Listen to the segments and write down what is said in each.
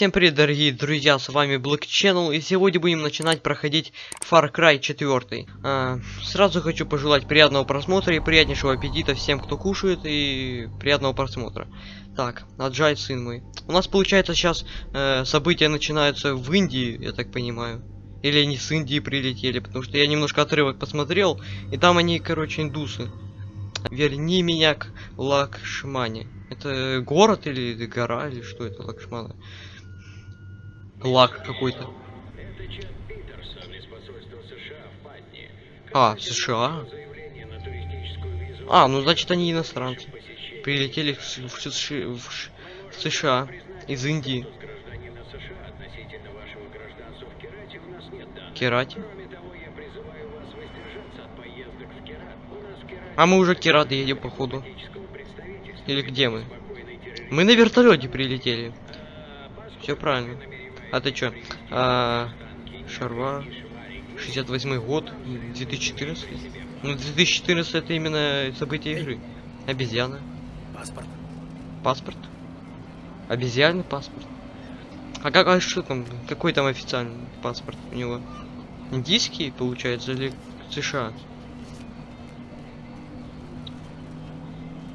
Всем привет, дорогие друзья, с вами Black Channel, и сегодня будем начинать проходить Far Cry 4. А, сразу хочу пожелать приятного просмотра и приятнейшего аппетита всем, кто кушает, и приятного просмотра. Так, отжай, сын мой. У нас, получается, сейчас э, события начинаются в Индии, я так понимаю. Или они с Индии прилетели, потому что я немножко отрывок посмотрел, и там они, короче, индусы. Верни меня к Лакшмане. Это город или гора, или что это Лакшмана? Лак какой-то. А, США? А, ну значит они иностранцы. Прилетели в, в в в США из Индии. Керати? А мы уже Керат едем походу. Или где мы? Мы на вертолете прилетели. Все правильно. А ты чё? А, Шарва. 68 год. 2014. Ну, 2014 это именно событие игры. Обезьяна. Паспорт. Паспорт. Обезьянный паспорт. А как, а что там? Какой там официальный паспорт у него? Индийский, получается, или США?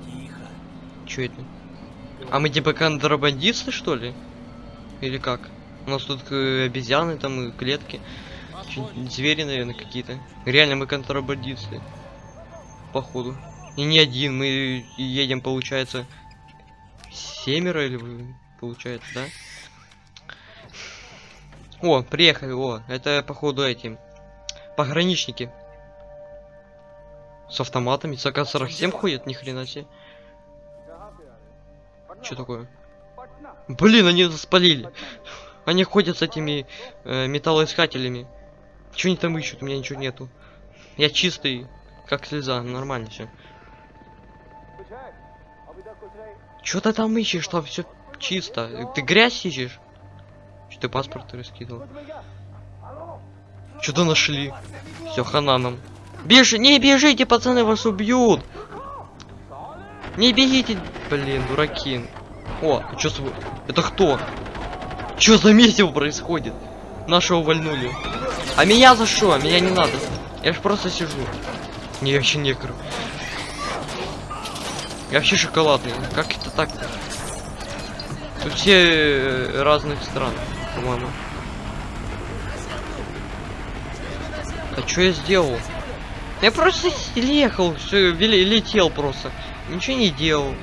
Тихо. Чё это? А мы типа контрабандисты, что ли? Или как? У нас тут э, обезьяны, там и клетки. Звери, наверное, какие-то. Реально мы контрабандисты. Походу. И не один, мы едем, получается, семеро или получается, да? О, приехали, о, это походу эти пограничники. С автоматами, с АК-47 ходят, ни хрена себе. Что такое? Блин, они спалили. Они ходят с этими э, металлоискателями. Что они там ищут? У меня ничего нету. Я чистый, как слеза, нормально все. Что ты там ищешь? Там все чисто. Ты грязь ищешь? Что ты паспорт раскидывал? Что-то нашли. Все, хана нам. Бежи, не бежите, пацаны, вас убьют. Не бегите, блин, дураки. О, а чё с... Это кто? Чё за месиво происходит? Нашего вальнули. А меня за что? Меня не надо. Я ж просто сижу. Не, я вообще негр. Я вообще шоколадный. Как это так? Тут все э, разных стран, по-моему. А что я сделал? Я просто ехал, все, летел просто. Ничего не делал.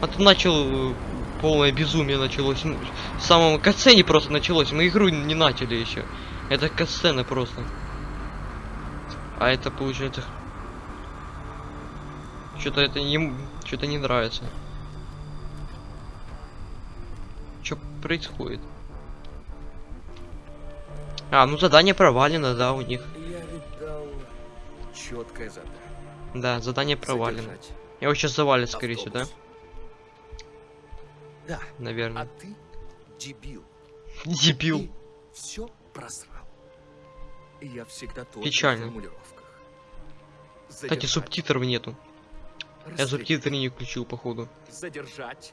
А то начал э, полное безумие началось. Ну, В самом катсцене просто началось. Мы игру не начали еще. Это катсцена просто. А это получается. Что-то это не. Что-то не нравится. Что происходит? А, ну задание провалено, да, у них. Я ведь дал четкое задание. Да, задание провалено. Задержать Его сейчас завалит, скорее всего, да? Да, а Наверное. ты дебил. Дебил. Все просрал. Я всегда Печально. в формулировках. Кстати, субтитров нету. Я субтитры не включил, походу. Задержать.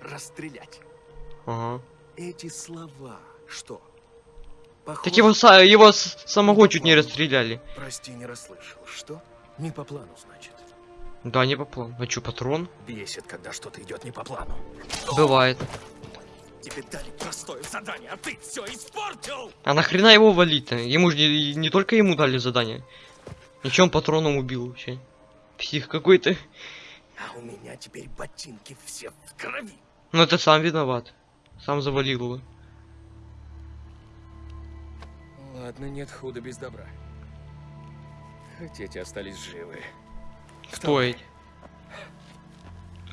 Расстрелять. Ага. Эти слова, что? Так Похоже- его, са- его с- самого чуть не расстреляли. Прости, не расслышал. Что? Не по плану, значит. Да, не по плану. А чё, патрон? Бесит, когда что-то идет не по плану. Бывает. Тебе дали простое задание, а ты все испортил! А нахрена его валить-то? Ему же не, не только ему дали задание. Ничего он патроном убил вообще. Псих какой-то. А у меня теперь ботинки все в крови. Ну это сам виноват. Сам завалил его. Ладно, нет худа без добра. Хоть эти остались живы. Кто эти?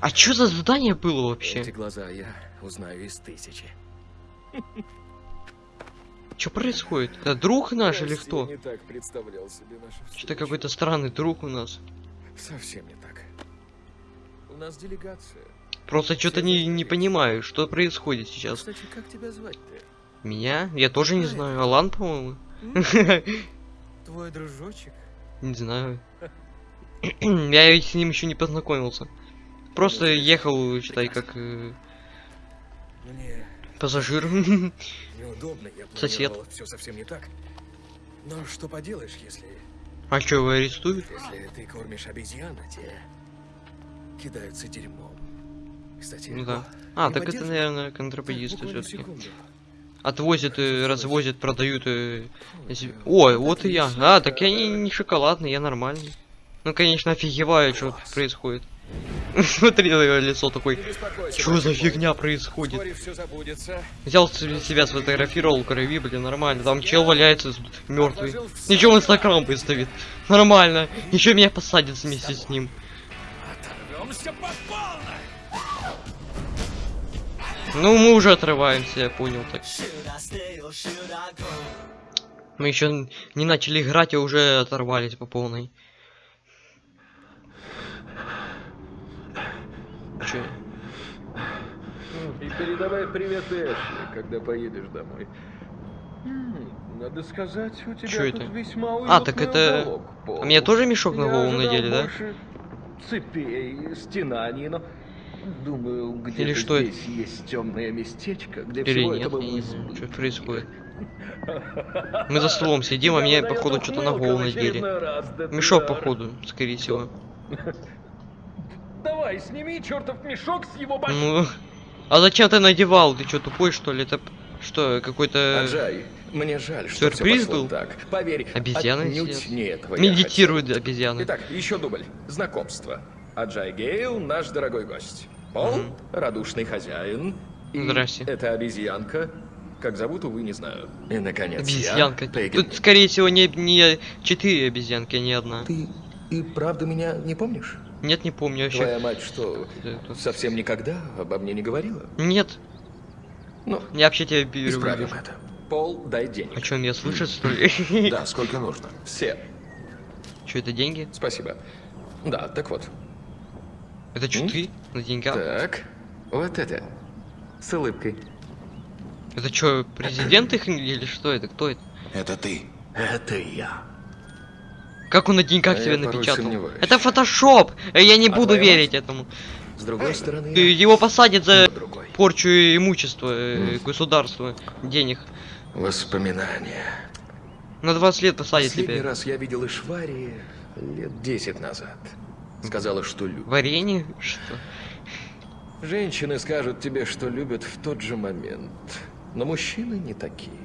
А чё за задание было вообще? Эти глаза я узнаю из тысячи. Чё происходит? Это друг наш или Прости, кто? не так представлял себе нашу Что-то какой-то странный друг у нас. Совсем не так. У нас делегация. Просто что-то не, не понимаю, что происходит сейчас. Кстати, как тебя звать-то? Меня? Я тоже не знаю. Алан, по-моему. Твой дружочек? Не знаю. Я ведь с ним еще не познакомился. Просто ехал, считай, как... э, Пассажир. Неудобно, я Сосед. все совсем не так. Но что поделаешь, если, А чё, его арестуют? если ты кормишь обезьян, а те кидаются дерьмом. Кстати, Ну да. А, так это, наверное, контрабандисты все-таки. секунду. Отвозят, э, развозят, продают. э, если- Ой, вот и я. А, так я не, не шоколадный, я нормальный. Ну, конечно, офигеваю, что происходит. Смотри на его лицо такой. Что за фигня происходит? Взял себя, сфотографировал крови, блин, нормально. Там чел валяется мертвый. Ничего в инстаграм выставит. Нормально. Еще меня посадят вместе с ним. Ну, мы уже отрываемся, я понял так. Мы еще не начали играть, а уже оторвались по полной. Че? И передавай привет Эшли, когда поедешь домой. Надо сказать, у тебя Чё тут это? весьма А, так это- уголок. А мне тоже мешок на голову надели, да? цепей, стенаний, но думаю, где-то что это? здесь есть темное местечко, где Или всего нет, этого не знаю, что происходит. Мы за столом сидим, а Тебя походу, что-то на голову надели. Мешок, походу, скорее всего. Давай, сними чертов мешок с его башки. Ну, а зачем ты надевал? Ты что, тупой, что ли? Это что, какой-то... Аджай, мне жаль, что сюрприз был? так. Поверь, Обезьяны сидят. не этого Медитируют обезьяны. Итак, еще дубль. Знакомство. Аджай Гейл, наш дорогой гость. Пол, Мгм. радушный хозяин. И Здрасте. это обезьянка. Как зовут, увы, не знаю. И, наконец, Обезьянка. я. Тут, скорее всего, не, не четыре обезьянки, а не одна. Ты и правда меня не помнишь? Нет, не помню вообще. Твоя мать что, Это- совсем никогда обо мне не говорила? Нет, Ну, я вообще тебя беру. исправим это. Пол, дай А денег. что, меня слышат, что ли? Да, сколько нужно? Все. Что, это деньги? Спасибо. Да, так вот. Это что, ты? На деньгах? Так, вот это. С улыбкой. Это что, президент их или что это? Кто это? Это ты. Это я. Как он на деньгах А напечатал? сомневаюсь. Это фотошоп! Э, Я не А буду верить этому. С другой стороны, Э, Его посадят за другой. порчу имущества э, государства, денег. Воспоминания. На 20 лет посадят Последний тебя. раз я видел Ишвари лет 10 назад. Сказала, что любит. Варенье? Что? Женщины скажут тебе, что любят в тот же момент. Но мужчины не такие.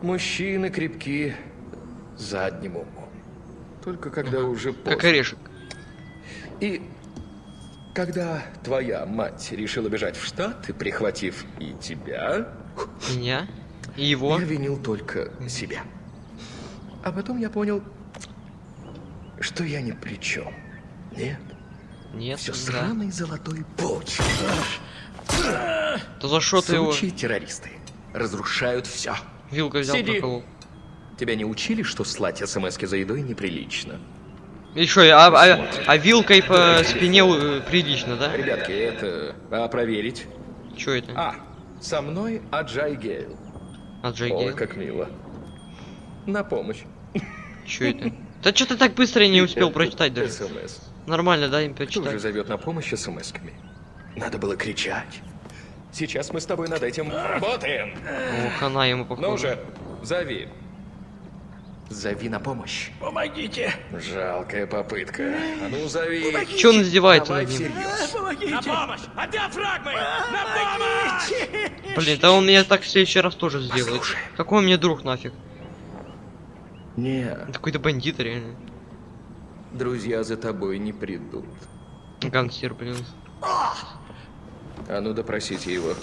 Мужчины крепки задним умом. Только когда уже поздно. Как орешек. И когда твоя мать решила бежать в Штаты, прихватив и тебя, Меня? И его? я винил только себя. А потом я понял, что я ни при чем. Нет, Нет, все да. сраный золотой путь. То за что ты его террористы разрушают все. вилкой взял Сиди. проколол? Тебя не учили, что слать смс за едой неприлично? И что, а, а, а вилкой по спине э, прилично, да? Ребятки, это... А проверить? Чё это? А, со мной Аджай Гейл. От Джей Ой, Гейл? как мило. На помощь. Чё это? Да что ты так быстро не успел прочитать даже? СМС. Нормально, да, им Кто же прочитать? зовет на помощь смс-ками? Надо было кричать. Сейчас мы с тобой над этим работаем. О, хана ему походу. Ну уже, зови. Зови на помощь. Помогите! Жалкая попытка. А ну зови. Чё он издевается Давай над ним? всерьез. На помощь! От диафрагмы! На помощь! Блин, да он меня так в следующий раз тоже сделает. Послушай. Какой он мне друг нафиг? Не, Какой-то бандит реально. друзья за тобой не придут. Гангстер, блин. А ну допросите его.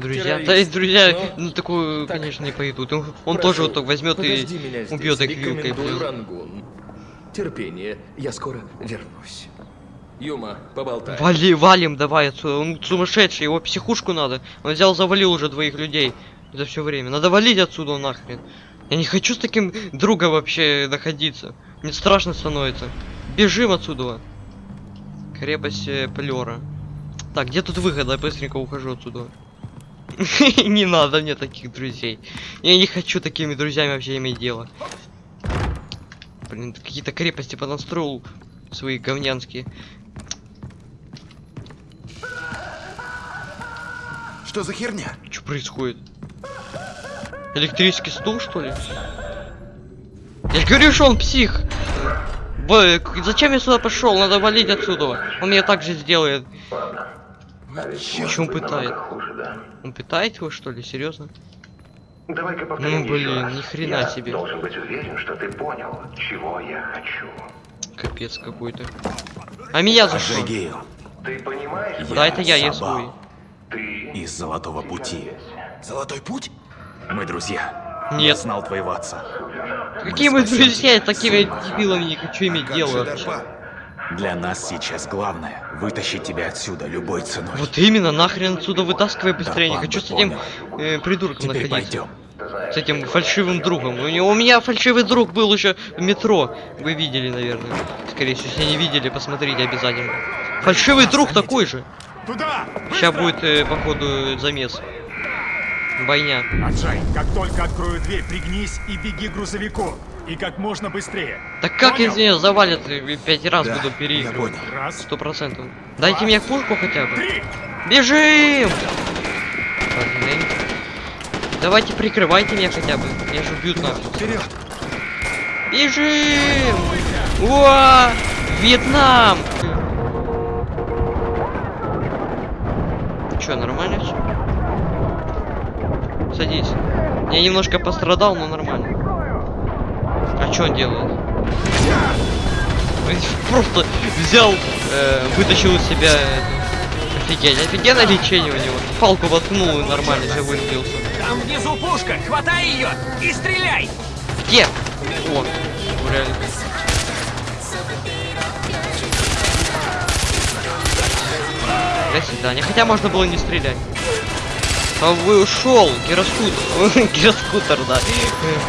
Друзья, Террорист. да и друзья, Ну, ну такую, так, конечно, не пойдут. Он, он Прошу, тоже вот так возьмет и убьет их вилкой. Рангун. Терпение, я скоро вернусь. Юма, поболтай. Вали, валим давай отсюда. Он сумасшедший, его психушку надо. Он взял, завалил уже двоих людей за все время. Надо валить отсюда нахрен. Я не хочу с таким другом вообще находиться. Мне страшно становится. Бежим отсюда. Крепость э, Плера. Так, где тут выход? Я быстренько ухожу отсюда. Не надо мне таких друзей. Я не хочу такими друзьями вообще иметь дело. Блин, какие-то крепости понастроил свои говнянские. Что за херня? Что происходит? Электрический стул, что ли? Я говорю, что он псих. Б- зачем я сюда пошел? Надо валить отсюда. Он меня так же сделает. Почему пытает? Он пытает его, что ли? Серьезно? Давай-ка Ну, повторим еще блин, раз. ни хрена Я себе. должен быть уверен, что ты понял, чего я хочу. Капец какой-то. А меня за что? Ты понимаешь? Да, это я, я свой. Ты из Золотого Пути. Золотой Путь? Мы друзья. Я Нет. знал твоего отца. Какие мы спасем друзья, с такими дебилами не хочу иметь Как дело? Для нас сейчас главное вытащить тебя отсюда любой ценой. Вот именно, нахрен отсюда вытаскивай быстрее. Не Да, хочу панда с этим понял. э, придурком Теперь находиться. пойдем. С этим фальшивым другом. У, него, у меня фальшивый друг был еще в метро. Вы видели, наверное. Скорее всего, если не видели, посмотрите обязательно. Фальшивый друг такой же. Туда! Сейчас будет, э, походу, замес. Бойня. Аджай, как только открою дверь, пригнись и беги к грузовику. И как можно быстрее. Так как Понял? из нее завалят э, пять раз Да, буду я переигрывать? Сто процентов. Дайте мне пушку хотя бы. три! Бежим! Блин. Давайте прикрывайте меня хотя бы. Меня же убьют нафиг. Вперед! Бежим! Уа! Вьетнам! Чё, нормально всё? Садись. Я немножко пострадал, но нормально. А что он делает? Просто взял, э, вытащил из себя... э, Офигеть, офигенное лечение у него. Палку воткнул и нормально живой сбился. Там внизу пушка, хватай ее и стреляй! Где? О, реально. До свидания. Хотя можно было не стрелять. А вы ушел, гироскутер. Гироскутер, да.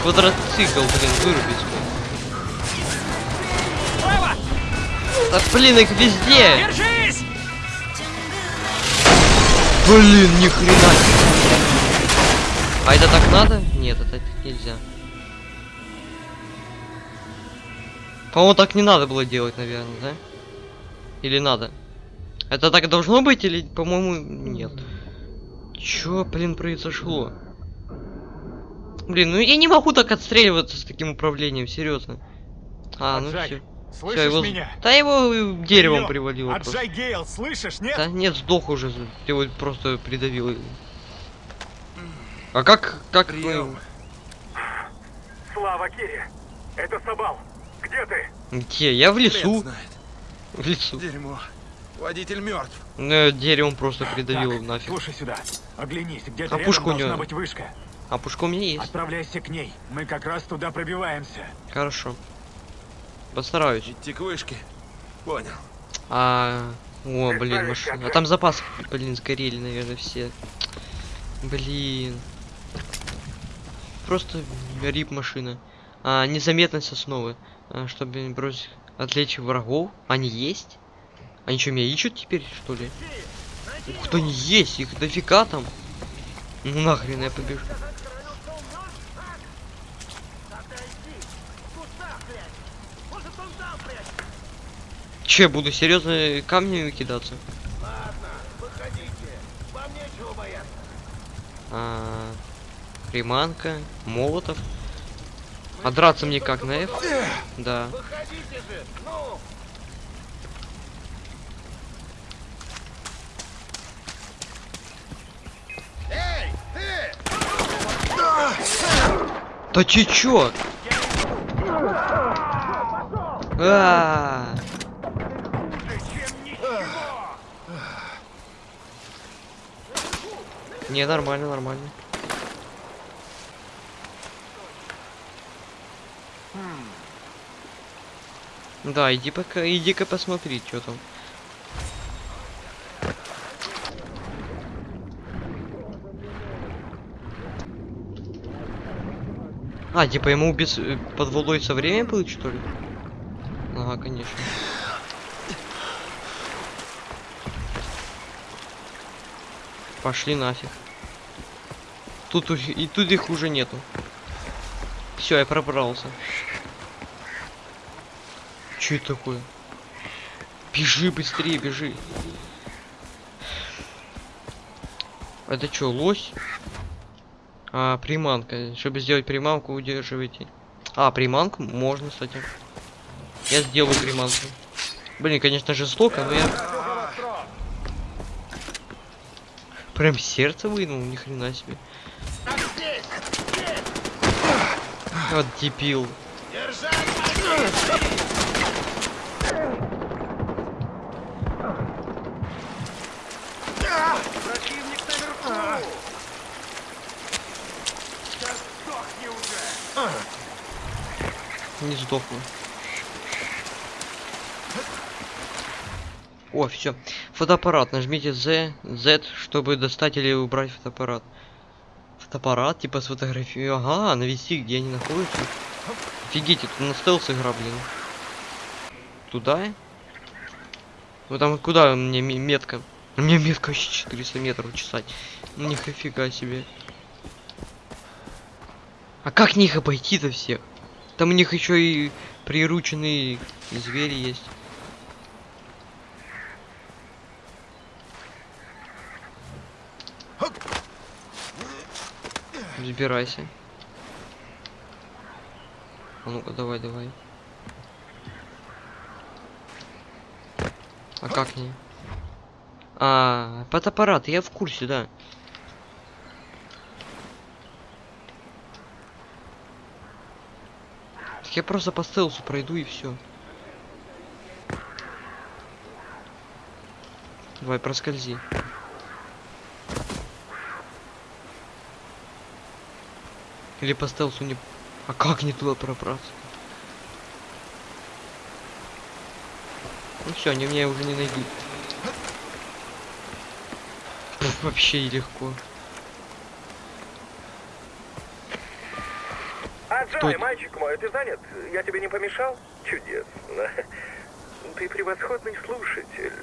Квадроцикл, блин, вырубить. Да блин, их везде. Держись! Блин, ни хрена. А это так надо? Нет, это нельзя. По-моему, так не надо было делать, наверное, да? Или надо? Это так должно быть или, по-моему, нет? Чё, блин, произошло? Блин, ну я не могу так отстреливаться с таким управлением, серьезно. А, ну все. слышишь его... меня? Да его деревом привалило. просто. Аджай Гейл, слышишь, нет? Да нет, сдох уже. Ты его просто придавил. А как, как мы... Прием. Слава Кири! Это Сабал! Где ты? Где? Я в лесу. В лесу. Дерьмо. Водитель мертв. Ну, деревом просто придавил Так, нафиг. Слушай сюда. Оглянись, где-то А рядом должна него? быть вышка. А пушка у меня есть. Отправляйся к ней. Мы как раз туда пробиваемся. Хорошо. Постараюсь. Идти к вышке. Понял. А... О, блин, машина. А там запасы, блин, сгорели, наверное, все. Блин. Просто рип машина. А, незаметность основы. А, чтобы бросить... Отвлечь врагов. Они есть? Они что, меня ищут теперь, что ли? Ух, кто они есть? Их дофига там. Ну нахрен я побежу. Че, буду серьезно камнями кидаться? А, приманка, молотов. А драться мне как на F? Да. Да ты чё? А, Не, нормально, нормально. Да, иди пока, иди-ка посмотри, что там. А, типа ему без э, под водой со временем будет, что ли? Ага, конечно. Пошли нафиг. Тут и тут их уже нету. Все, я пробрался. Че это такое? Бежи быстрее, бежи. Это что, лось? А, приманка. Чтобы сделать приманку, удерживайте. А, приманку можно, кстати. Я сделаю приманку. Блин, конечно, жестоко, но я... Прям сердце вынул, ни хрена себе. Вот дебил. Не сдохну. О, все. Фотоаппарат. Нажмите Z, Z, чтобы достать или убрать фотоаппарат. Фотоаппарат, типа сфотографию. Ага, навести, где они находятся. Офигеть, это на стелс игра, блин. Туда? Ну там куда мне ме- метка? Меня метка вообще 400 метров чесать. Нифига себе. А как них обойти-то всех? Там у них еще и прирученные звери есть. Забирайся. А ну-ка, давай, давай. А как не? А, фотоаппарат, я в курсе, да. Я просто по стелсу пройду и все. Давай, проскользи. Или по стелсу не... А как не туда пробраться? Ну все, они меня уже не найдут. Вообще легко. Джой, мальчик мой, ты занят? Я тебе не помешал? Чудесно. Ты превосходный слушатель.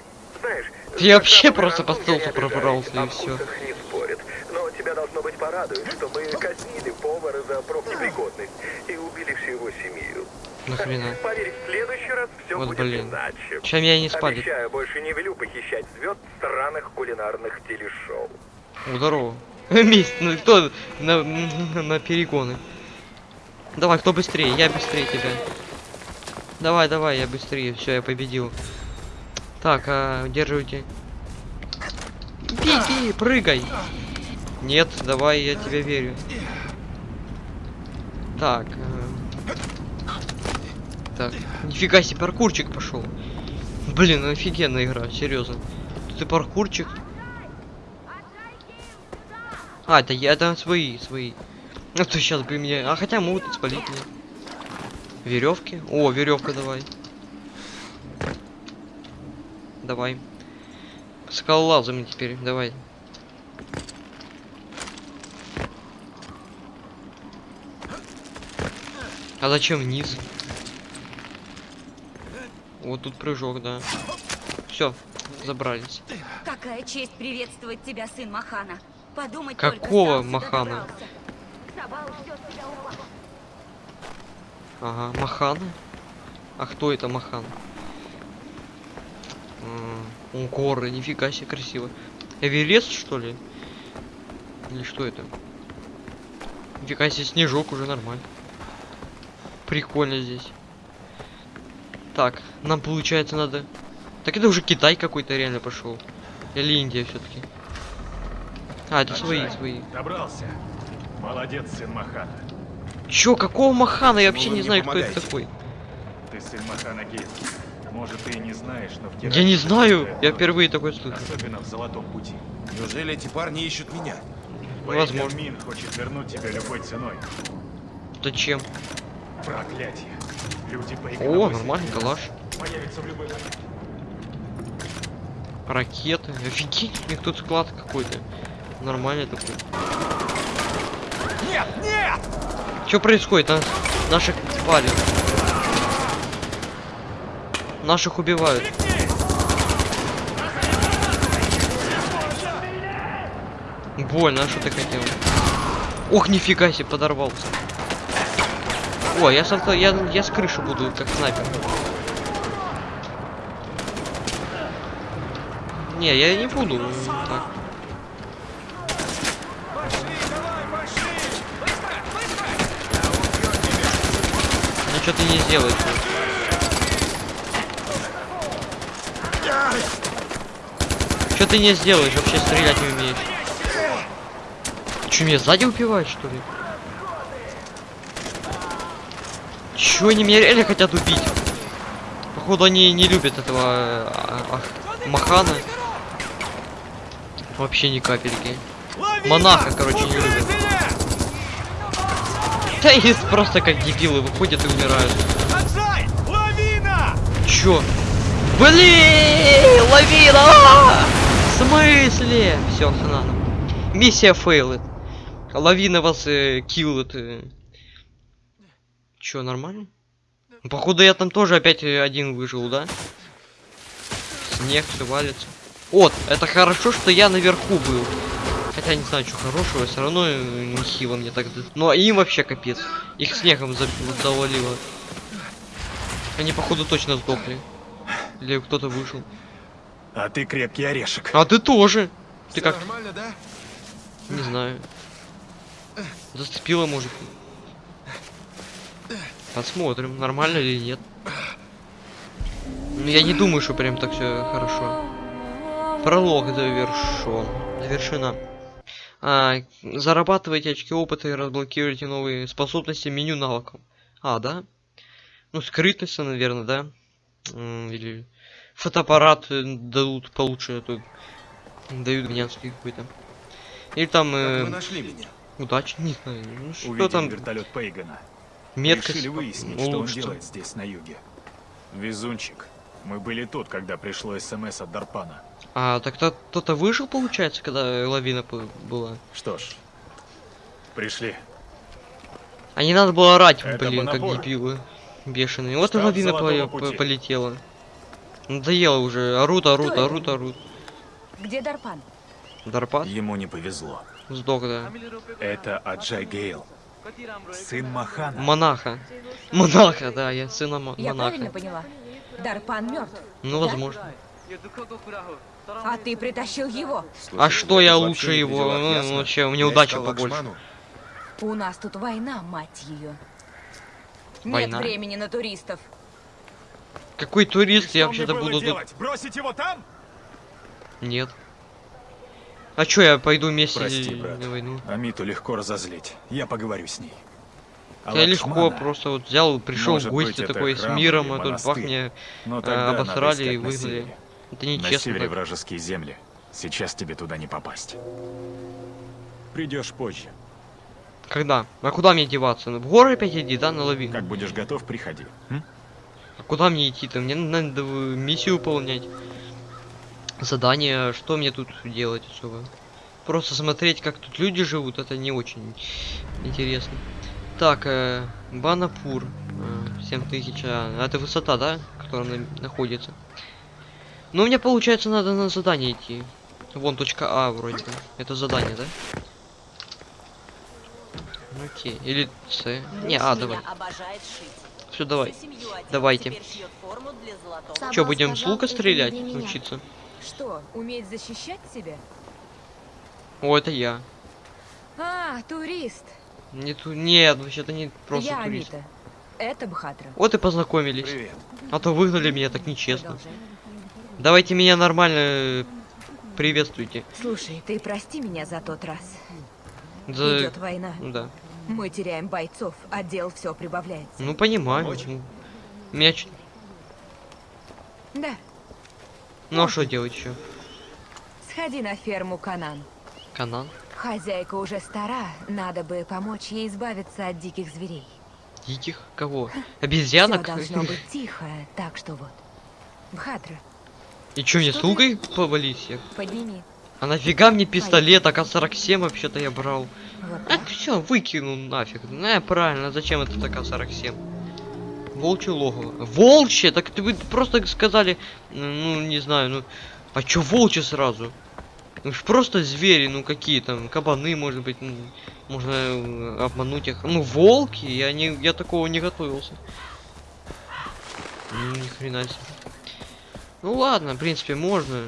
Знаешь, Я вообще просто по я стелсу пробрался, и вкусах не спорят. Но тебя должно быть порадует, что мы казнили повара за профнепригодность и убили всю его семью. Нахрена? Поверь, в следующий раз все Вот будет блин. иначе. Чем меня не спалит? Обещаю, больше не велю похищать звезд странных кулинарных телешоу. Здорово. Месть, ну кто на, на перегоны? Давай, кто быстрее? Я быстрее тебя. Давай, давай, я быстрее. Все, я победил. Так, а, удерживайте. Беги, прыгай. Нет, давай, я тебе верю. Так. э, Так, нифига себе, паркурчик пошел. Блин, ну офигенная игра, серьезно. И паркурчик. А, это я, это свои, свои. А то сейчас бы мне. А хотя могут спалить меня. Веревки. О, веревка давай. Давай. Скалолазами теперь, давай. А зачем вниз? Вот тут прыжок, да. Все, забрались. Какая честь приветствовать тебя, сын Махана. Подумать Какого только, Махана? добрался. Ага, Махана? А кто это Махан? М, О, горы, нифига себе красиво. Эверест, что ли? Или что это? Нифига себе, снежок уже нормально. Прикольно здесь. Так, нам получается надо... Так это уже Китай какой-то реально пошел. Или Индия все-таки. А, это свои, свои. Добрался. Молодец, сын Махана. Чё, какого Махана? Я вообще не знаю, кто это помогаете? такой. Ты сын Махана Гейт. Может, ты и не знаешь, но в Я не знаю, я впервые такой слышу. Особенно в Золотом Пути. Неужели эти парни ищут меня? Возможно. Мин хочет вернуть тебя любой ценой. Зачем? Проклятие. Люди О, нормальный калаш. Появится в любой момент. Ракеты. Офигеть, у них тут склад какой-то. Нормальный такой. Нет, нет! Что происходит? Нас, наших палят. Наших убивают. Больно, а что ты хотел? Ох, нифига себе, подорвался. О, я, с я, я с крыши буду, как снайпер. Не, я не буду. м, Так. Что ты не сделаешь? Что ты не сделаешь? Вообще стрелять не умеешь. Че, меня сзади убивают, что ли? Чё, они меня реально хотят убить? Походу, они не любят этого а, а, Махана. Вообще ни капельки. Монаха, короче, не любят. Да и просто как дебилы выходят и умирают. Отжай! Лавина! Чё? Блин, лавина! А! В смысле? Все, хана. Миссия фейлит. Лавина вас э, киллит. э. Чё, нормально? Походу я там тоже опять э, один выжил, да? Снег все валится. Вот, это хорошо, что я наверху был. Хотя не знаю, что хорошего, все равно э, нехило мне так. за- Ну а им вообще капец. Их снегом за- завалило. Они походу точно сдохли. Или кто-то вышел. А ты крепкий орешек. А ты тоже. Ты как, Нормально, да? не знаю. Зацепила, может. Посмотрим, нормально или нет. Ну, я не думаю, что прям так все хорошо. Пролог завершен. Завершена. А, зарабатывайте очки опыта и разблокируйте новые способности меню навыков. А, да? Ну, скрытность, наверное, да? Или фотоаппарат э, дадут получше, а то дают гнянский какой-то. Или там э, Вы нашли меня. удачи, не знаю. Ну, что Увидели там? вертолет Пейгана. Меткость Решили выяснить, что он делает здесь на юге. Везунчик. Мы были тут, когда пришло СМС от Дарпана. А, так то- кто-то выжил, получается, когда лавина была? Что ж, пришли. А не надо было орать, Это блин, как дебилы. Бешеные. Вот и Штаб лавина Золотого поле- пути. п- полетела. Надоело уже. Орут, орут, Кто орут, орут. Где Дарпан? Дарпат? Ему не повезло. Сдох, да. Это Аджай Гейл. Сын Махана. Монаха. Монаха, да, я сына мо- Я правильно монаха. поняла? Дарпан мертв. Ну, возможно. А ты притащил его. А что я лучше не его? Ну, вообще, у меня искал побольше. У нас тут война, мать ее. Война? Нет времени на туристов. Какой турист? Я вообще-то буду тут... делать? Бросить его там? Нет. А чё, я пойду вместе Прости, брат. на войну? Амиту легко разозлить. Я поговорю с ней. А Я легко просто вот взял, пришел в гости такой с миром, а тут бах мне э, обосрали и на выгнали. Севере. Это На нечестно. севере так. вражеские земли. Сейчас тебе туда не попасть. Придешь позже. Когда? А куда мне деваться? Ну, В горы опять иди, да, на лавину? Как будешь готов, приходи. М? А куда мне идти-то? Мне надо миссию выполнять. Задание, что мне тут делать особо? Просто смотреть, как тут люди живут, это не очень интересно. Так, э, Банапур. Э, 7000. А, это высота, да? Которая на- находится. Ну, мне получается, надо на задание идти. Вон точка А вроде бы. Это задание, да? Окей. Или С. Не, А, давай. Все, давай. Давайте. Че, будем с лука стрелять? меня. Учиться? Что, уметь защищать себя? О, это я. А, турист. Не ту... Нет, вообще-то не просто Я турист. Амита. Это Бхатра. Вот и познакомились. Привет. А то выгнали меня так нечестно. Продолжай. Давайте меня нормально э, приветствуйте. Слушай, ты прости меня за тот раз. За... Идет война. Да. Мы теряем бойцов, а дел все прибавляется. Ну понимаю. Меня чё- Да, Ну а что делать еще? сходи на ферму Канан. Канан? Хозяйка уже стара, надо бы помочь ей избавиться от диких зверей. Диких? Кого? Все Обезьянок? должно быть тихо, так что вот. Бхатра, И чё, мне с лукой повалить подними. А нафига мне пистолет? АК-47 вообще-то я брал. А, так. все, выкинул нафиг. Ну, правильно, зачем это АК-47? Волчье логово. Волчье? Так ты вы просто сказали, ну, не знаю, ну... А чё волчье сразу? Ну ж просто звери, ну какие там, кабаны, может быть, ну, можно э, обмануть их. Ну, волки, я не, я такого не готовился. Ну, ни хрена себе. Ну ладно, в принципе, можно.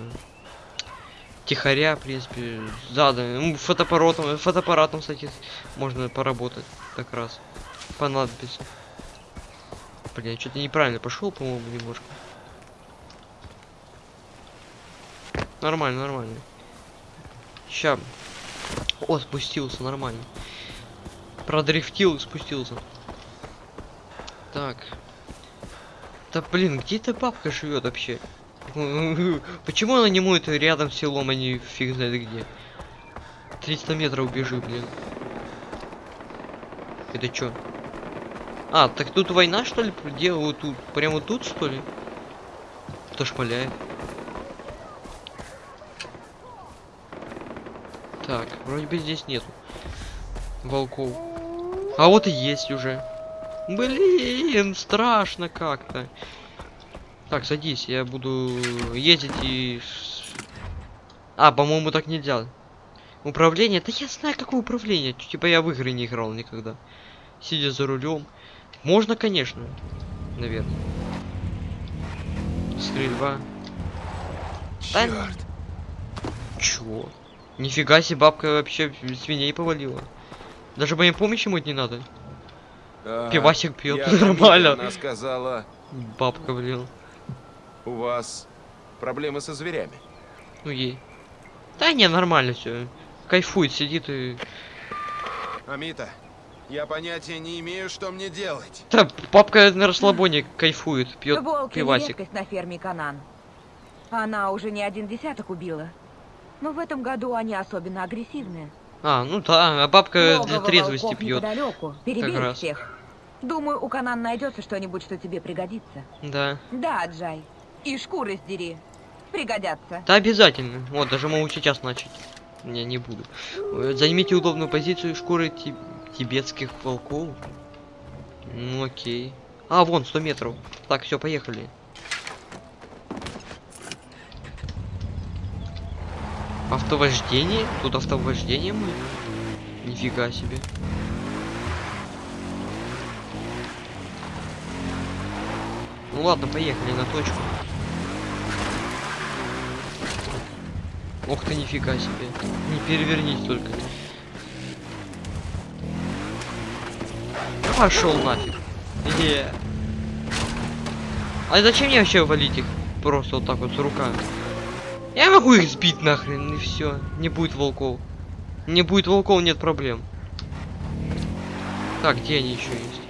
Тихоря, в принципе, задано. Ну, фотоаппаратом, фотоаппаратом, кстати, можно поработать как раз. Понадобится. Блин, что-то неправильно пошел, по-моему, немножко. Нормально, нормально. Ща. О, спустился, нормально. Продрифтил и спустился. Так. Да блин, где эта бабка живет вообще? Почему она не моет рядом с селом, а не фиг знает где? 300 метров бежи, блин. Это чё? А, так тут война, что ли, делают тут? Прямо тут, что ли? Кто шмаляет? Так, вроде бы здесь нету волков. А вот и есть уже. Блин, страшно как-то. Так, садись, я буду ездить и... А, по-моему, так нельзя. Управление? Да я знаю, какое управление. Типа я в игры не играл никогда. Сидя за рулем. Можно, конечно. Наверное. Стрельба. Да Черт. Чё? Нифига себе, бабка вообще свиней повалила. Даже моей помощи мыть не надо. Пивасик пьет, нормально. Она сказала, Бабка, блин. У вас проблемы со зверями. Ну ей. Да не, нормально все. Кайфует, сидит и... Амита, я понятия не имею, что мне делать. Да, папка на расслабоне кайфует, пьет Волки пивасик. на ферме Канан. Она уже не один десяток убила. Но в этом году они особенно агрессивные. А, ну да, а бабка для Логово трезвости пьет. раз. всех. Думаю, у Канан найдется что-нибудь, что тебе пригодится. Да. Да, Джай. И шкуры сдери. Пригодятся. Да, обязательно. Вот, даже могу сейчас начать. Не, не буду. Э, Займите удобную позицию шкуры ти- тибетских волков. Ну окей. А, вон, 100 метров. Так, все, поехали. Автовождение? Тут автовождение мы? Нифига себе. Ну ладно, поехали на точку. Ох ты, нифига себе. Не перевернись только. Пошел нафиг. Е. А зачем мне вообще валить их? Просто вот так вот с руками. Я могу их сбить нахрен, и все. Не будет волков. Не будет волков, нет проблем. Так, где они еще есть?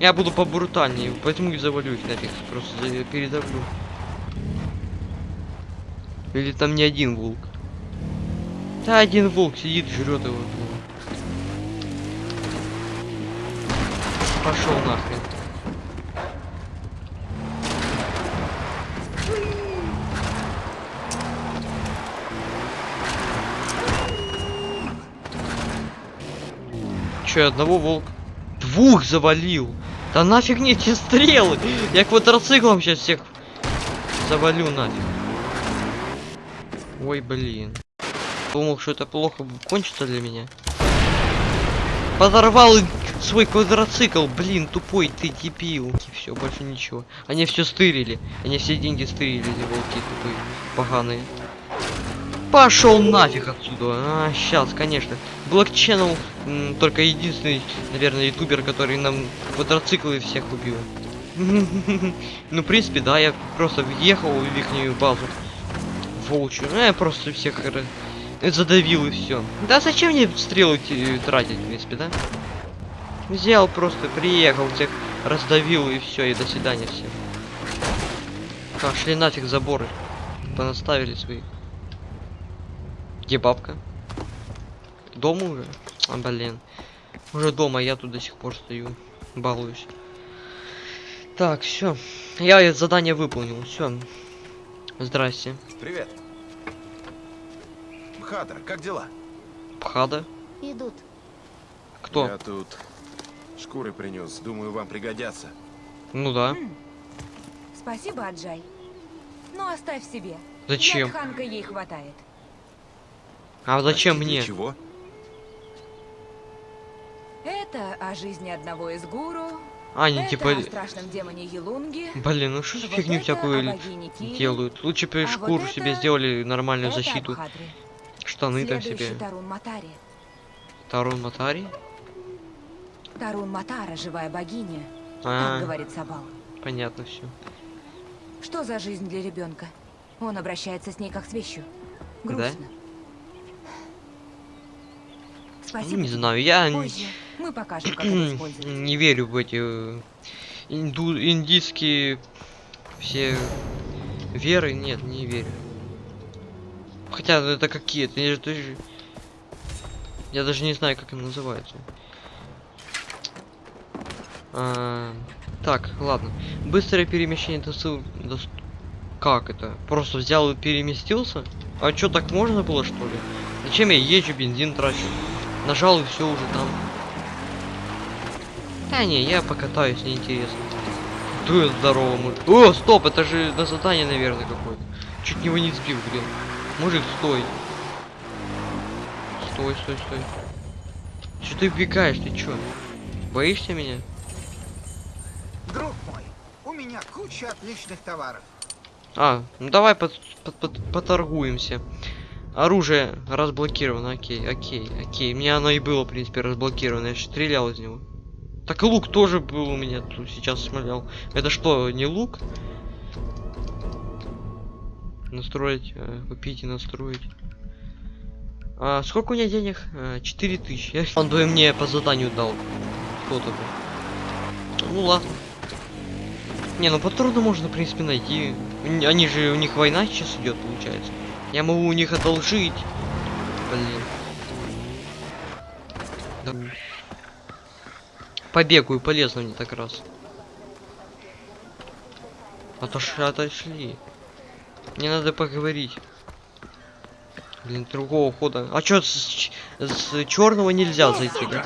Я буду побрутальнее, поэтому и завалю их нафиг. Просто передавлю. Или там не один волк? Да, один волк сидит, жрет его. Пошел нахрен. Че, одного волк? Двух завалил! Да нафиг мне эти стрелы! Я квадроциклом сейчас всех завалю нафиг. Ой, блин. Думал, что это плохо кончится для меня. Подорвал свой квадроцикл, блин, тупой ты дебил. Все, больше ничего. Они все стырили. Они все деньги стырили, эти волки тупые, поганые. Пошел нафиг отсюда. А, сейчас, конечно. Black только единственный, наверное, ютубер, который нам квадроциклы всех убил. Ну, в принципе, да, я просто въехал в ихнюю базу. Волчью. Ну, я просто всех задавил и все. Да зачем мне стрелы тратить, в принципе, да? Взял просто, приехал, всех раздавил и все, и до свидания всем. Так, шли нафиг заборы. Понаставили свои. Где бабка? Дома уже? А, блин. Уже дома, я тут до сих пор стою. Балуюсь. Так, все. Я задание выполнил. Все. Здрасте. Привет. Мхатор, как дела? Пхада? Идут. Кто? Я тут шкуры принес. Думаю, вам пригодятся. Ну да. Спасибо, Аджай. Но оставь себе. Зачем? Для Тханка ей хватает. А зачем Простите, мне? Чего? Это о жизни одного из гуру. А, это типа... о страшном демоне Елунге. Блин, ну что за Вот фигню всякую делают? Лучше бы А вот шкуру себе это- сделали нормальную Это защиту. Абхадри. Штаны там Следующий себе. Тарун Матари. Тарун Матари? Тарун Матара, живая богиня. А, Так говорит Сабал. понятно все. Что за жизнь для ребенка? Он обращается с ней как с вещью. Да? Грустно. Спасибо. не знаю, я Позже мы покажем, как это использовать. не верю в эти э, инду, индийские все веры. Нет, не верю. Хотя ну, это какие-то. я же- ты же- Я даже не знаю, как им называются. А, так, ладно. Быстрое перемещение до ссыл- дос- Как это? Просто взял и переместился? А чё, так можно было, что ли? Зачем я езжу, бензин трачу? Нажал и все уже там. Да не, я покатаюсь, неинтересно. Ты здорово, мужик. О, стоп, это же на задание, наверное, какое-то. Чуть него не сбил, блин. Мужик, стой. Стой, стой, стой. Че ты убегаешь, ты чё? Боишься меня? Друг мой, у меня куча отличных товаров. А, ну давай под, под- под- поторгуемся. Оружие разблокировано, окей, окей, окей. Мне оно и было, в принципе, разблокировано. Я стрелял из него. Так и лук тоже был у меня тут сейчас смотрел. Это что, не лук? Настроить, э, купить и настроить. А, сколько у меня денег? А, 4000. Он бы мне по заданию дал. Кто-то бы. Ну ладно. Не, ну патроны можно, в принципе, найти. Они же, у них война сейчас идет, получается. Я могу у них одолжить. Блин. Да. Побегаю, полезно мне так раз. Отошли, отошли. Мне надо поговорить. Блин, другого хода. А чё, с, ч- с черного нельзя зайти, да?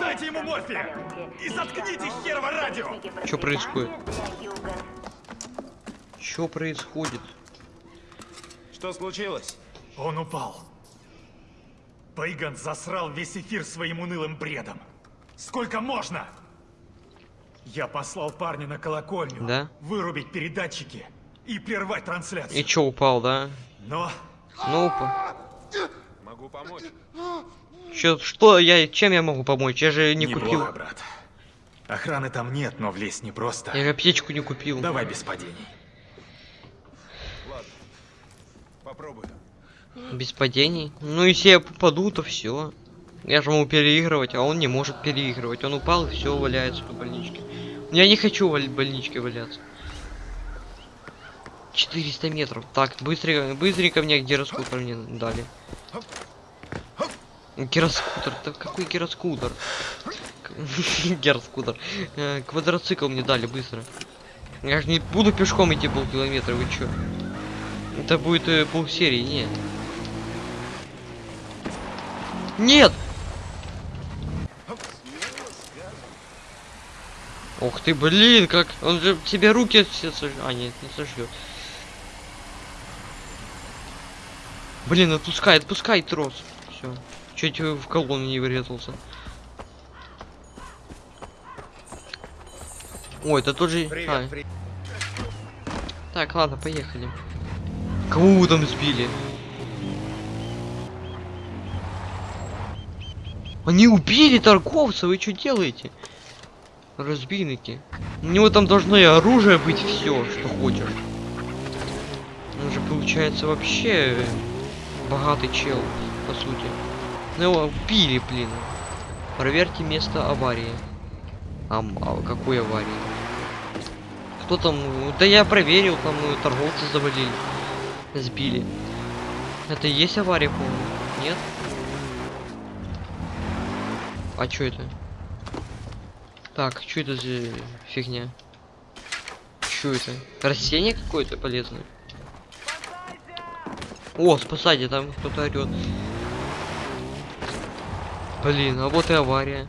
Дайте ему морфия! И заткните херово радио! Что происходит? Что происходит? Что случилось? Он упал. Пейган засрал весь эфир своим унылым бредом. Сколько можно? Я послал парня на колокольню. Да? Вырубить передатчики и прервать трансляцию. И чё упал, да? Но Ну, упа- Могу помочь. Чё, что я, чем я могу помочь? Я же не неплохо, купил. брат. Охраны там нет, но влезть непросто. Я же аптечку не купил. Давай без падений. Попробую. Без падений. Ну, если я попаду, то все. Я же могу переигрывать, а он не может переигрывать. Он упал и все валяется по больничке. Я не хочу в больничке валяться. 400 метров. Так, быстренько, быстренько мне гироскутер мне дали. Гироскутер, да какой гироскутер? Гироскутер. Э, Квадроцикл мне дали быстро. Я же не буду пешком идти полкилометра, вы чё? Это будет э, полсерии, нет. Нет! Ух ты, блин, как... Он же тебе руки все сож... А, нет, не сожжет. Блин, отпускай, отпускай трос. Все. Чуть в колонну не врезался. Ой, это тот же... а. Так, ладно, поехали. Кого вы там сбили? Они убили торговца, вы что делаете? Разбийники. У него там должно и оружие быть, все, что хочешь. Он же получается вообще богатый чел, по сути. Ну его убили, блин. Проверьте место аварии. Ам, а какой аварии? Кто там? ну, Да я проверил, там э, торговцы завалили. Сбили. Это и есть авария, по-моему? Нет? А чё это? Так, что это за фигня? Что это? Растение какое-то полезное? О, спасайте, там кто-то орет. Блин, а вот и авария.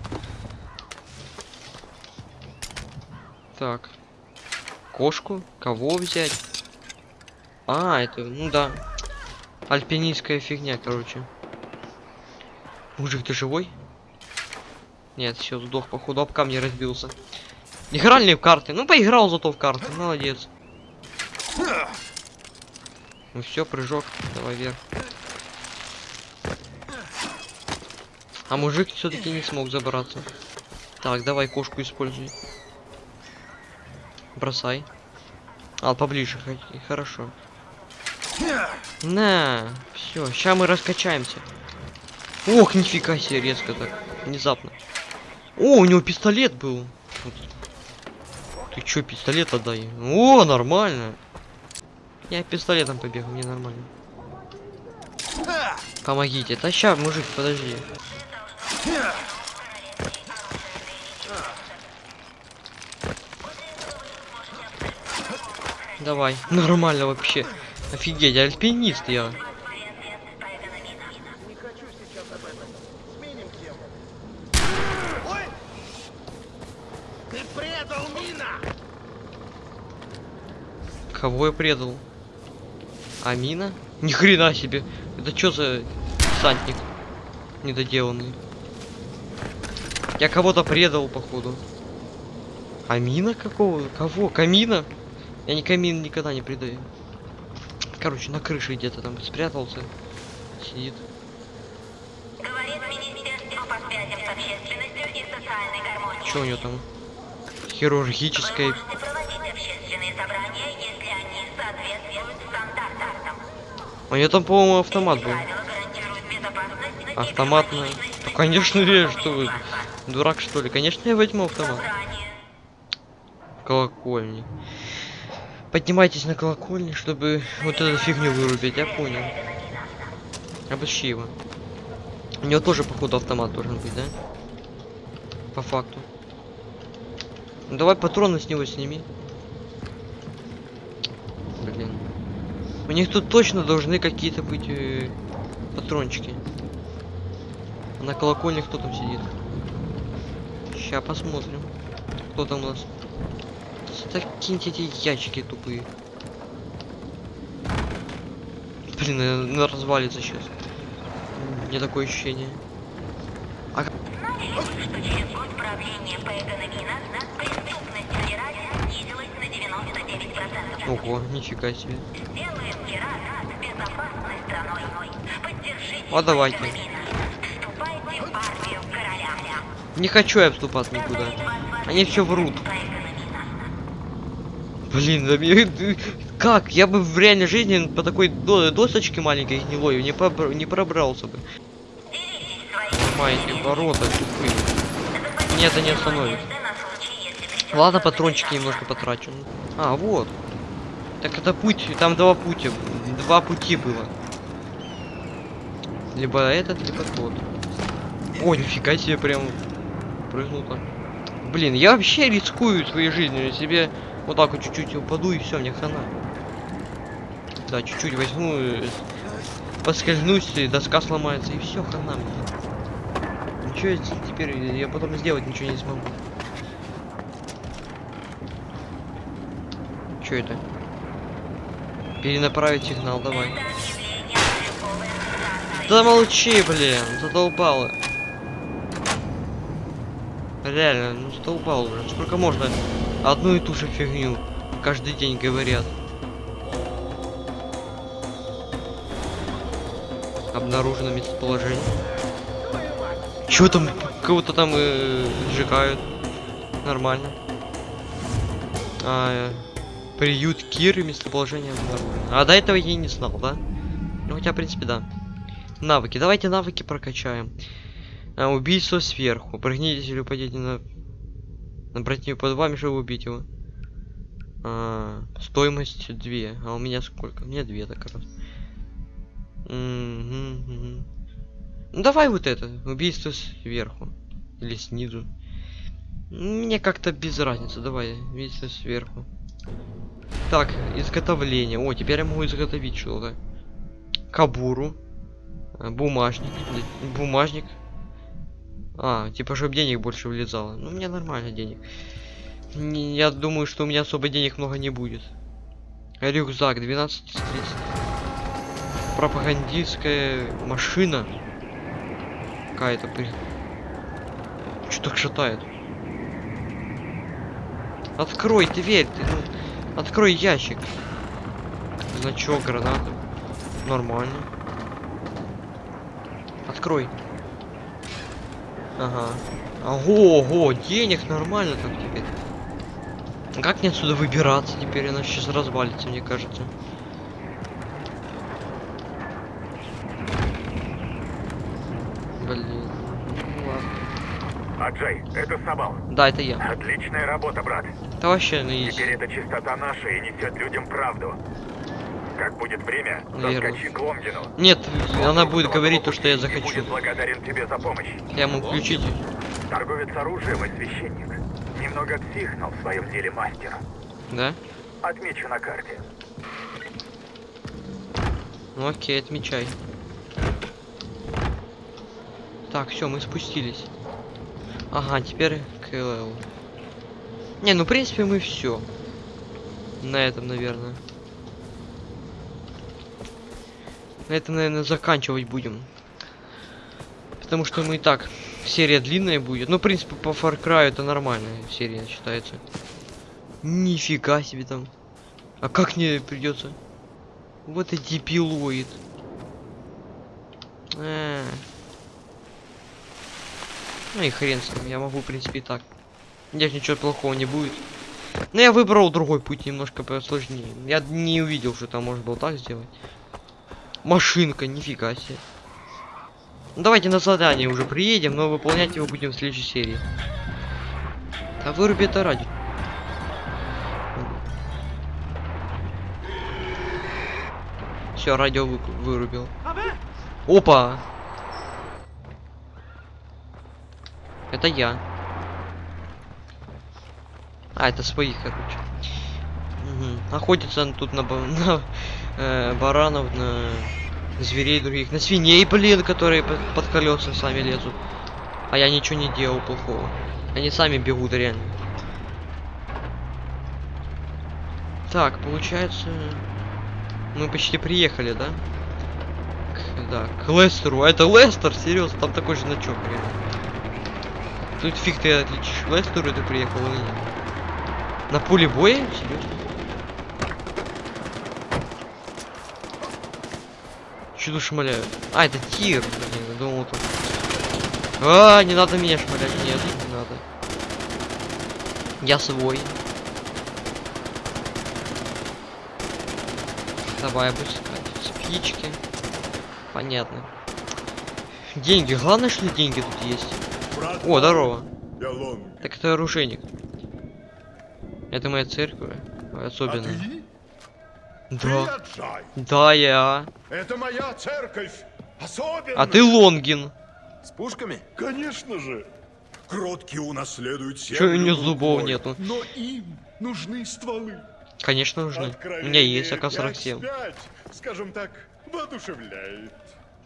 Так. Кошку? Кого взять? А, это, ну да. Альпинистская фигня, короче. Мужик, ты живой? Нет, все, сдох, походу, об камни разбился. Играли ли в карты? Ну, поиграл зато в карты, молодец. Ну все, прыжок, давай вверх. А мужик все-таки не смог забраться. Так, давай кошку используй. Бросай. А, поближе, хорошо. На, все, сейчас мы раскачаемся. Ох, нифига себе, резко так, внезапно. О, у него пистолет был. Ты чё, пистолет отдай? О, нормально. Я пистолетом побегу, мне нормально. Помогите. Да мужик, подожди. Давай. Нормально вообще. Офигеть, альпинист я. Кого я предал? Амина? Ни хрена себе. Это что за десантник? Недоделанный. Я кого-то предал, походу. Амина какого? Кого? Камина? Я не камин никогда не предаю. Короче, на крыше где-то там спрятался. Сидит. Говорит Министерство по связям с общественностью и социальной гармонии. Что у него там? Хирургическая. У нее там, по-моему, автомат был. Автоматная. Ну, конечно, я что вы, дурак что ли? Конечно, я возьму автомат. Колокольни. Поднимайтесь на колокольни, чтобы вот эту фигню вырубить, я понял. Обыщи его. У него тоже, походу, автомат должен быть, да? По факту. Ну, давай патроны с него сними. Блин. У них тут точно должны какие-то быть э, патрончики. А на колокольне кто там сидит? Сейчас посмотрим. Кто там у нас? Закиньте эти ящики тупые. Блин, наверное, развалится сейчас. Меня такое ощущение. А что через год правления Пейгана Мина преступность в Герате снизилась на 99%. Ого, нифига себе. А давайте. Не хочу я вступать никуда. Они все врут. Блин, да мне- как? Я бы в реальной жизни по такой до- досочке маленькой гнилой не, побр- не пробрался бы. Понимаете, ворота тупые. Меня это не остановит. Ладно, патрончики немножко потрачу. А, вот. Так это путь, там два пути, два пути было. Либо этот, либо тот. О, нифига себе, прям прыгнул так. Блин, я вообще рискую своей жизнью, себе вот так вот чуть-чуть упаду и все, мне хана. Да, чуть-чуть возьму, э, поскользнусь, и доска сломается, и все, хана мне. Ничего теперь, я потом сделать ничего не смогу. Что это? Перенаправить сигнал, давай. Да молчи, блин, задолбало. Реально, ну задолбал уже. Сколько можно одну и ту же фигню каждый день говорят. Обнаружено местоположение. Чё там? Кого-то там э, сжигают. Нормально. А, э, приют Киры местоположение обнаружено. А до этого я не знал, да? Ну хотя, в принципе, да. Навыки. Давайте навыки прокачаем. А, убийство сверху. Прыгните или упадите на... На противника под вами, чтобы убить его. А, стоимость 2. А у меня сколько? У меня 2 так раз. Мгм, мгм. Ну давай вот это. Убийство сверху. Или снизу. Мне как-то без разницы. Давай, убийство сверху. Так, изготовление. О, теперь я могу изготовить что-то. Кабуру. А, Бумажник. Бумажник. А, типа, чтобы денег больше влезало. Ну, меня нормально денег. Не- Я думаю, что у меня особо денег много не будет. Рюкзак 12 из 30. Пропагандистская машина. Какая-то при... Что так шатает? Открой дверь, ты, ну, Открой ящик. Значок, граната. Нормально. Открой. Ага. Ого, денег нормально там теперь. Как мне отсюда выбираться теперь? Она сейчас развалится, мне кажется. Блин. Ну. Аджей, это Сабал. Да, это я. Отличная работа, брат. Это вообще ну есть. Теперь эта чистота наша и несет людям правду. Как будет время, заскочи к Ломгину. Нет, она будет говорить то, что я захочу. будет благодарен тебе за помощь. Я ему включить. Торговец оружием и священник. Немного псих, но в своем деле мастер. Да? Отмечу на карте. Ну окей, отмечай. Так, все, мы спустились. Ага, теперь КЛЛ. Не, ну в принципе мы все. На этом, наверное. На этом, наверное, заканчивать будем. Потому что мы и так. Серия длинная будет. Ну, в принципе, по Far Cry это нормальная серия считается. Нифига себе там. А как мне придется? Вот и дебилоид. А. Ну и хрен с ним, я могу, в принципе, и так. Здесь ничего плохого не будет. Но я выбрал другой путь, немножко посложнее. Я не увидел, что там можно было так сделать. Машинка, нифига себе. Ну, давайте на задание уже приедем, но выполнять его будем в следующей серии. А выруби это ради. Все, радио вы- вырубил. Опа! Это я. А, это своих, короче. Мгм. Охотятся он тут на, на э, баранов, на зверей других, на свиней, блин, которые под, под колеса сами лезут. А я ничего не делал плохого. Они сами бегут, реально. Так, получается... Мы почти приехали, да? К, да, к Лестеру. А это Лестер? Серьезно, там такой же значок, реально. Тут фиг ты отличишь, Лестеру ты приехал или нет. На поле боя? Серьезно? Чудо шмаляют. А, это тир. Блин, я думал тут. А, не надо меня шмалять. Нет, не надо. Я свой. Давай опускать. Спички. Понятно. Деньги. Главное, что деньги тут есть. О, здорово. Так это оружейник. Это моя церковь. Особенно. Ты Да. Аджай. Да, я. Это моя церковь. Особенно. А ты Лонгин. С пушками? Конечно же. Кроткие унаследуют Чё у землю него зубов нету? Но им нужны стволы. Конечно нужны. У Откровение меня есть АК-47. 5-5, скажем так, воодушевляет.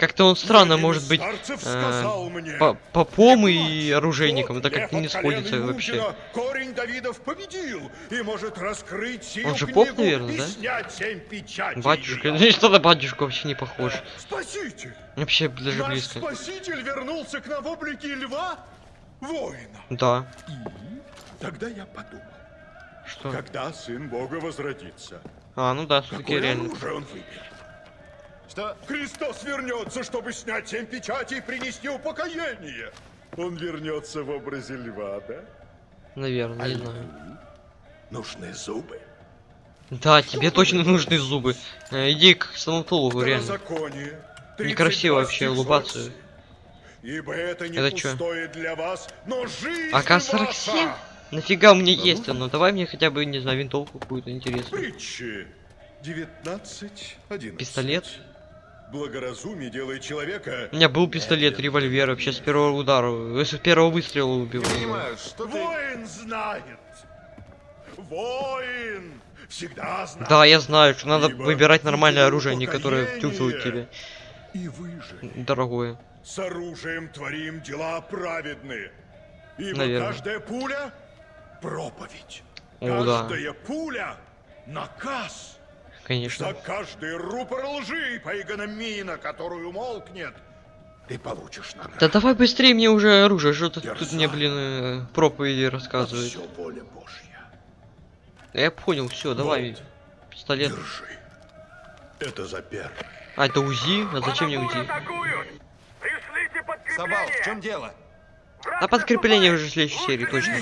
Как-то он странно может быть э, попом и оружейником. Это «Вот как-то не сходится вообще. Корень Давидов победил и может раскрыть сию Он же поп, наверное, да? Батюшка. Ну что на батюшку вообще не похож. Спаситель! Вообще даже близко. спаситель вернулся к нам в облике льва, воина. Да. Тогда я подумал, Что? когда сын Бога возвратится, А, ну да, все-таки реально. оружие он выберет? Что? Христос вернется, чтобы снять семь печатей и принести упокоение. Он вернется в образе льва, да? Наверное, не знаю. Нужны зубы. Да, тебе точно нужны зубы. Э, Иди к стоматологу, реально. Некрасиво 32 вообще улыбаться. 47. Ибо это не Это чё? пустое для вас, но жизнь АК-47? ваша. Нафига у меня есть оно? Давай мне хотя бы, не знаю, винтовку какую-то интересную. Притчи 19, 11. Пистолет? Благоразумие делает человека... У меня был пистолет, револьвер, вообще с первого удара, э, с первого выстрела убил. что Воин знает. Воин всегда знает. Да, я знаю, что надо Ибо выбирать нормальное оружие, а не которое чувствует тебе. И выжили. Дорогое. С оружием творим дела праведные. Ибо Наверное. каждая пуля — проповедь. О, да. каждая пуля — наказ. Конечно. За каждый рупор лжи по мина, которую молкнет, ты получишь награду. Да давай быстрее мне уже оружие, что тут Дерзай. мне, блин, э, проповеди рассказывает. все воля Божья. Я понял, все, давай. Вот. Пистолет. Держи. Это за первое. А, это УЗИ? А зачем мне УЗИ? Собал, в чем дело? А подкрепление уже в следующей серии, точно.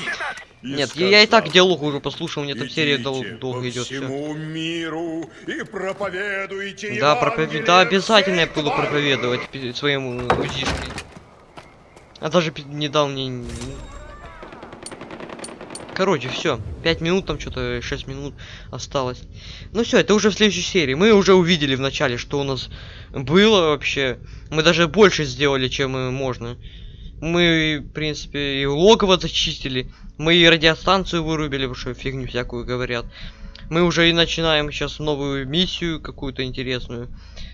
И Нет, я, я и так сказал, диалог уже послушал, мне там серия дол- «Идите долго идет. Все. миру и проповедуйте Да, проповед... Да, обязательно я буду твари». проповедовать своему УЗИшке. А даже не дал мне... Короче, все. 5 минут, там что-то 6 минут осталось. Ну все, это уже в следующей серии. Мы уже увидели в начале, что у нас было вообще. Мы даже больше сделали, чем э, можно. Мы, в принципе, и логово зачистили. Мы и радиостанцию вырубили, потому что фигню всякую говорят. Мы уже и начинаем сейчас новую миссию какую-то интересную.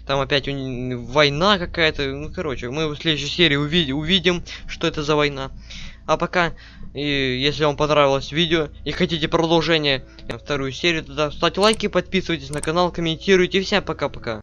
Там опять уни- война какая-то. Ну, короче, мы в следующей серии увид- увидим, что это за война. А пока, и если вам понравилось видео и хотите продолжение, вторую серию, тогда ставьте лайки, подписывайтесь на канал, комментируйте. Всем пока-пока.